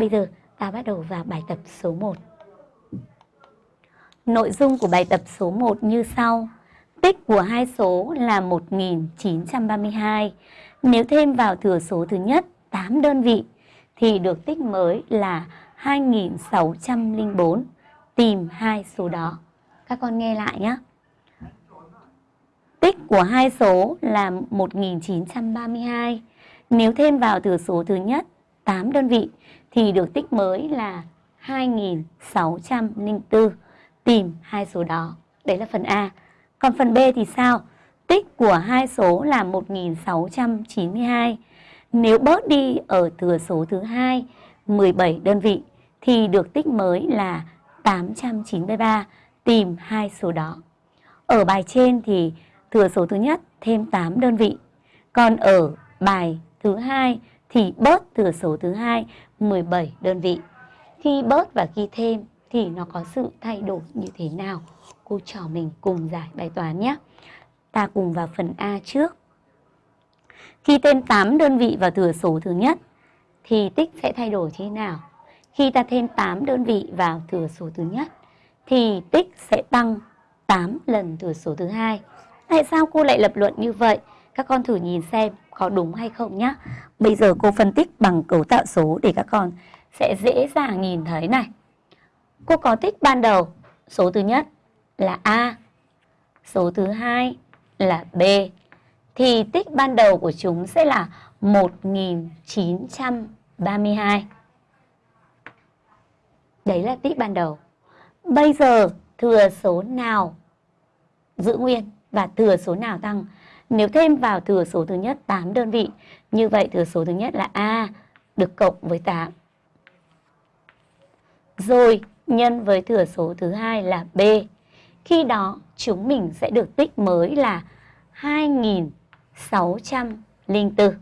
Bây giờ, ta bắt đầu vào bài tập số 1. Nội dung của bài tập số 1 như sau. Tích của hai số là 1932. Nếu thêm vào thừa số thứ nhất 8 đơn vị, thì được tích mới là 2604. Tìm hai số đó. Các con nghe lại nhé. Tích của hai số là 1932. Nếu thêm vào thừa số thứ nhất 8 đơn vị, thì được tích mới là 2604. Tìm hai số đó. Đấy là phần A. Còn phần B thì sao? Tích của hai số là 1692. Nếu bớt đi ở thừa số thứ hai 17 đơn vị, thì được tích mới là 893. Tìm hai số đó. Ở bài trên thì thừa số thứ nhất, thêm 8 đơn vị. Còn ở bài thứ hai thì bớt thừa số thứ hai 17 đơn vị. Khi bớt và khi thêm thì nó có sự thay đổi như thế nào? Cô trò mình cùng giải bài toán nhé. Ta cùng vào phần A trước. Khi thêm 8 đơn vị vào thừa số thứ nhất thì tích sẽ thay đổi thế nào? Khi ta thêm 8 đơn vị vào thừa số thứ nhất thì tích sẽ tăng 8 lần thừa số thứ hai. Tại sao cô lại lập luận như vậy? Các con thử nhìn xem có đúng hay không nhá? Bây giờ cô phân tích bằng cấu tạo số để các con sẽ dễ dàng nhìn thấy này. Cô có tích ban đầu số thứ nhất là A, số thứ hai là B. Thì tích ban đầu của chúng sẽ là 1932. Đấy là tích ban đầu. Bây giờ thừa số nào giữ nguyên và thừa số nào tăng? Nếu thêm vào thừa số thứ nhất 8 đơn vị, như vậy thừa số thứ nhất là A được cộng với 8. Rồi nhân với thừa số thứ hai là B. Khi đó chúng mình sẽ được tích mới là 2604.